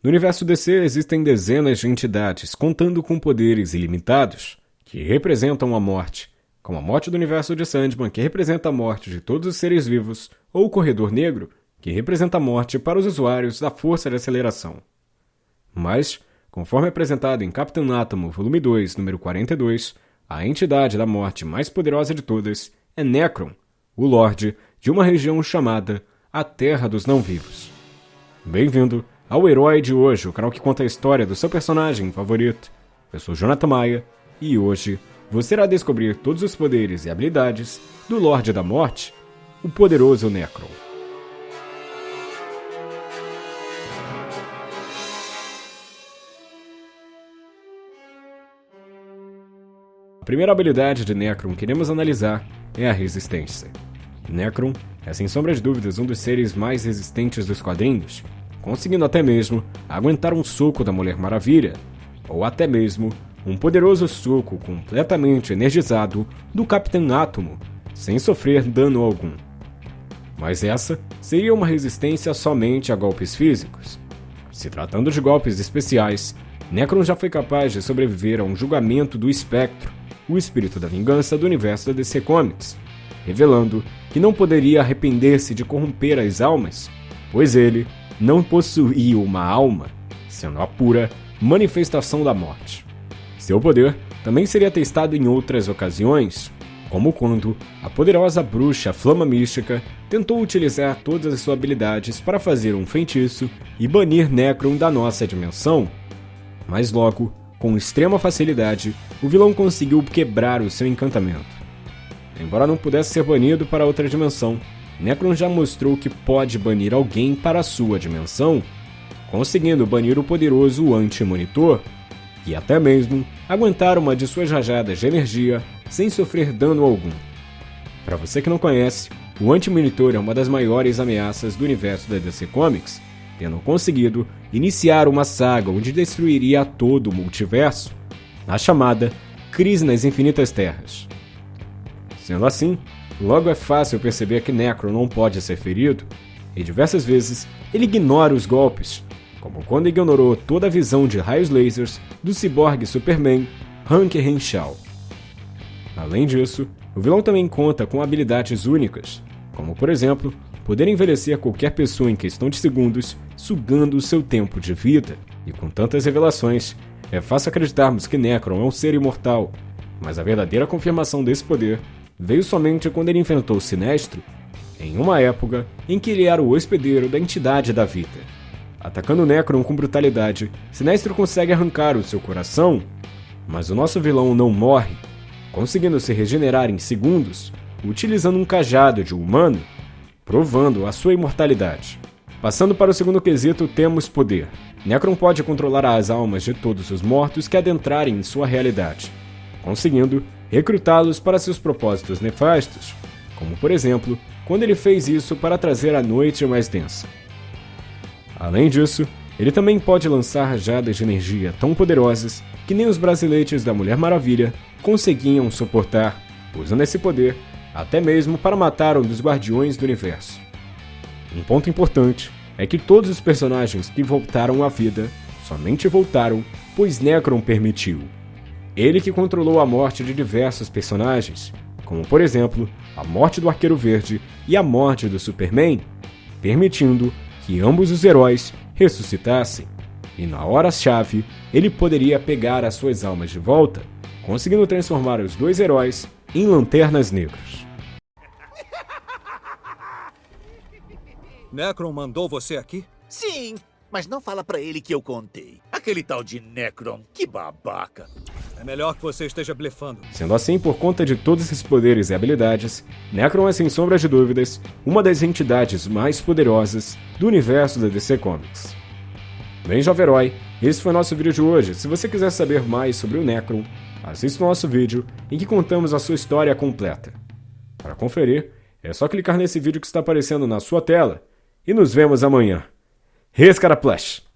No universo DC existem dezenas de entidades contando com poderes ilimitados que representam a morte, como a morte do universo de Sandman, que representa a morte de todos os seres vivos, ou o Corredor Negro, que representa a morte para os usuários da força de aceleração. Mas, conforme apresentado em Capitão Átomo, volume 2, número 42, a entidade da morte mais poderosa de todas é Necron, o Lorde de uma região chamada a Terra dos Não-Vivos. Bem-vindo ao Herói de Hoje, o canal que conta a história do seu personagem favorito. Eu sou Jonathan Maia e hoje você irá descobrir todos os poderes e habilidades do Lorde da Morte, o poderoso Necron. A primeira habilidade de Necron que iremos analisar é a resistência. Necron é sem sombra de dúvidas um dos seres mais resistentes dos quadrinhos conseguindo até mesmo aguentar um soco da Mulher Maravilha, ou até mesmo um poderoso soco completamente energizado do Capitão Átomo, sem sofrer dano algum. Mas essa seria uma resistência somente a golpes físicos. Se tratando de golpes especiais, Necron já foi capaz de sobreviver a um julgamento do Espectro, o espírito da vingança do universo da DC Comics, revelando que não poderia arrepender-se de corromper as almas, pois ele não possuía uma alma, sendo a pura manifestação da morte. Seu poder também seria testado em outras ocasiões, como quando a poderosa bruxa Flama Mística tentou utilizar todas as suas habilidades para fazer um feitiço e banir Necron da nossa dimensão. Mas logo, com extrema facilidade, o vilão conseguiu quebrar o seu encantamento. Embora não pudesse ser banido para outra dimensão, Necron já mostrou que pode banir alguém para sua dimensão, conseguindo banir o poderoso Anti-Monitor, e até mesmo aguentar uma de suas rajadas de energia sem sofrer dano algum. Para você que não conhece, o Anti-Monitor é uma das maiores ameaças do universo da DC Comics, tendo conseguido iniciar uma saga onde destruiria todo o multiverso, a chamada Crise nas Infinitas Terras. Sendo assim, Logo é fácil perceber que Necro não pode ser ferido, e diversas vezes ele ignora os golpes, como quando ignorou toda a visão de raios lasers do ciborgue Superman Hank Henshaw. Além disso, o vilão também conta com habilidades únicas, como por exemplo, poder envelhecer qualquer pessoa em questão de segundos, sugando o seu tempo de vida. E com tantas revelações, é fácil acreditarmos que Necron é um ser imortal, mas a verdadeira confirmação desse poder veio somente quando ele enfrentou Sinestro, em uma época em que ele era o hospedeiro da entidade da vida. Atacando Necron com brutalidade, Sinestro consegue arrancar o seu coração, mas o nosso vilão não morre, conseguindo se regenerar em segundos, utilizando um cajado de humano, provando a sua imortalidade. Passando para o segundo quesito, temos poder. Necron pode controlar as almas de todos os mortos que adentrarem em sua realidade, conseguindo recrutá-los para seus propósitos nefastos, como por exemplo, quando ele fez isso para trazer a noite mais densa. Além disso, ele também pode lançar rajadas de energia tão poderosas que nem os braceletes da Mulher Maravilha conseguiam suportar, usando esse poder até mesmo para matar um dos Guardiões do Universo. Um ponto importante é que todos os personagens que voltaram à vida somente voltaram pois Necron permitiu. Ele que controlou a morte de diversos personagens, como por exemplo a morte do Arqueiro Verde e a morte do Superman, permitindo que ambos os heróis ressuscitassem. E na hora-chave, ele poderia pegar as suas almas de volta, conseguindo transformar os dois heróis em lanternas negras. Necron mandou você aqui? Sim, mas não fala para ele que eu contei. Aquele tal de Necron, que babaca. É melhor que você esteja blefando. Sendo assim, por conta de todos esses poderes e habilidades, Necron é sem sombra de dúvidas uma das entidades mais poderosas do universo da DC Comics. Bem, jovem herói, esse foi nosso vídeo de hoje. Se você quiser saber mais sobre o Necron, assista o nosso vídeo em que contamos a sua história completa. Para conferir, é só clicar nesse vídeo que está aparecendo na sua tela e nos vemos amanhã. Rescaraplash!